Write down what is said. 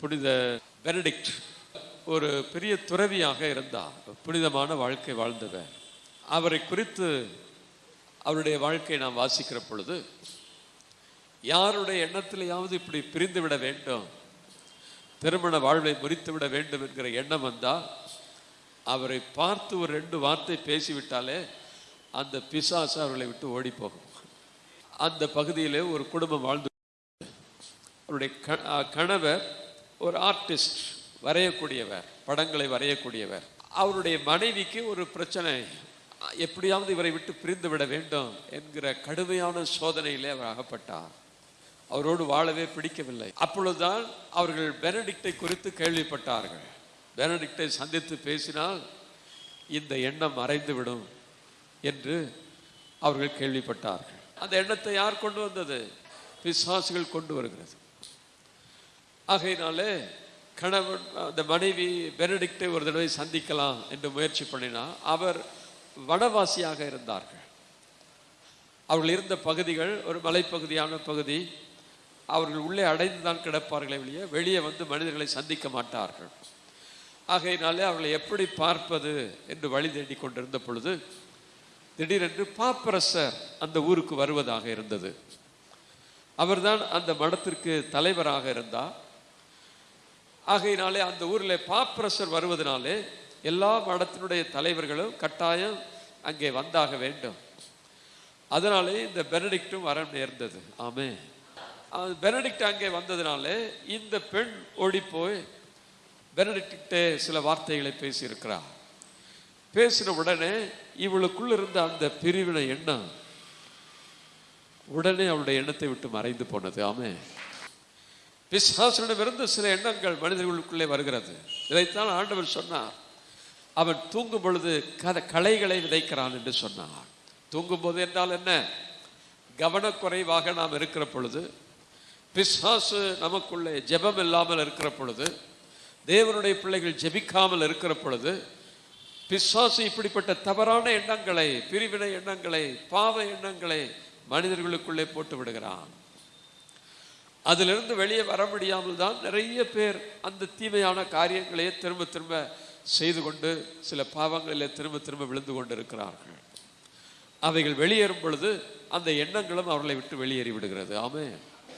புனித பெனடிக்ட் ஒரு பெரிய துறவியாக இருந்தார். புனிதமான வாழ்க்கை வாழ்ந்தவர். அவரை குறித்து அவருடைய வாழ்க்கையை நாம் வாசிக்கிற பொழுது யாருடைய எண்ணத்திலேயாவது இப்படி பிரிந்து விட வேண்டும் திருமண வாழ்வை முறித்து விட வேண்டும் என்கிற எண்ணம் வந்தால் அவரை பார்த்து ஒரு ரெண்டு வார்த்தை பேசிவிட்டாலே அந்த பிசாசு அவர்களை விட்டு ஓடி போகும் அந்த பகுதியிலே ஒரு குடும்பம் வாழ்ந்து அவருடைய அஹ் கணவர் ஒரு ஆர்டிஸ்ட் வரையக்கூடியவர் படங்களை வரையக்கூடியவர். அவருடைய மனைவிக்கு ஒரு பிரச்சனை எப்படியாவது இவரை விட்டு பிரிந்து விட வேண்டும் என்கிற கடுமையான சோதனையிலே அவர் அகப்பட்டார். அவரோடு வாழவே பிடிக்கவில்லை. அப்பொழுதுதான் அவர்கள் பெனடிக்டை குறித்து கேள்விப்பட்டார்கள். பெனடிக்டை சந்தித்து பேசினால் இந்த எண்ணம் மறைந்துவிடும் என்று அவர்கள் கேள்விப்பட்டார்கள். அந்த எண்ணத்தை யார் கொண்டு வந்தது? பிசாசுகள் கொண்டு வருகிறது. ஆகையினாலே கணவன் அந்த மனைவி பெனடிக்டை ஒரு தடவை சந்திக்கலாம் என்று முயற்சி பண்ணினா அவர் வனவாசியாக இருந்தார்கள். அவர்கள் இருந்த பகுதிகள் ஒரு மலைப்பகுதியான பகுதி. அவர்கள் உள்ளே அடைந்து தான் கிடப்பார்களே வெளியே வெளியே வந்து மனிதர்களை சந்திக்க மாட்டார்கள். ஆகையினாலே அவர்களை எப்படி பார்ப்பது என்று வழி தேடிக் கொண்டிருந்த பொழுது திடீரென்று பாப்பரசர் அந்த ஊருக்கு வருவதாக இருந்தது. அவர்தான் அந்த மடத்திற்கு தலைவராக இருந்தார். ஆகையினாலே அந்த ஊரில் பாப்பரசர் வருவதனாலே எல்லா மடத்தினுடைய தலைவர்களும் கட்டாயம் அங்கே வந்தாக வேண்டும். அதனாலே இந்த பெனடிக்டும் வர நேர்ந்தது. ஆமே பெனடிக்ட் அங்கே வந்ததுனாலே இந்த பெண் ஓடிப்போய் பெனடிக்டே சில வார்த்தைகளை பேசியிருக்கிறார் பேசின உடனே இவளுக்குள்ள இருந்த அந்த பிரிவினை எண்ணம் உடனே அவளுடைய எண்ணத்தை விட்டு மறைந்து போனது. ஆமே பிசாசனிடமிருந்து சில எண்ணங்கள் மனிதர்களுக்குள்ளே வருகிறது. இதைத்தான் ஆண்டவர் சொன்னார். அவன் தூங்கும் பொழுது கத களைகளை விதைக்கிறான் என்று சொன்னார். தூங்கும் போது என்றால் என்ன? கவனக்குறைவாக நாம் இருக்கிற பொழுது பிசாசு நமக்குள்ளே ஜெபம் இல்லாமல் இருக்கிற பொழுது தேவனுடைய பிள்ளைகள் ஜெபிக்காமல் இருக்கிற பொழுது பிசாசு இப்படிப்பட்ட தவறான எண்ணங்களை பிரிவினை எண்ணங்களை பாவ எண்ணங்களை மனிதர்களுக்குள்ளே போட்டு விடுகிறான். அதிலிருந்து வெளியே வர முடியாமல் தான் நிறைய பேர் அந்த தீமையான காரியங்களையே திரும்ப திரும்ப செய்து கொண்டு சில பாவங்களிலே திரும்ப திரும்ப விழுந்து கொண்டு இருக்கிறார்கள் அவைகள் வெளியேறும் பொழுது அந்த எண்ணங்களும் அவர்களை விட்டு வெளியேறி விடுகிறது. ஆமே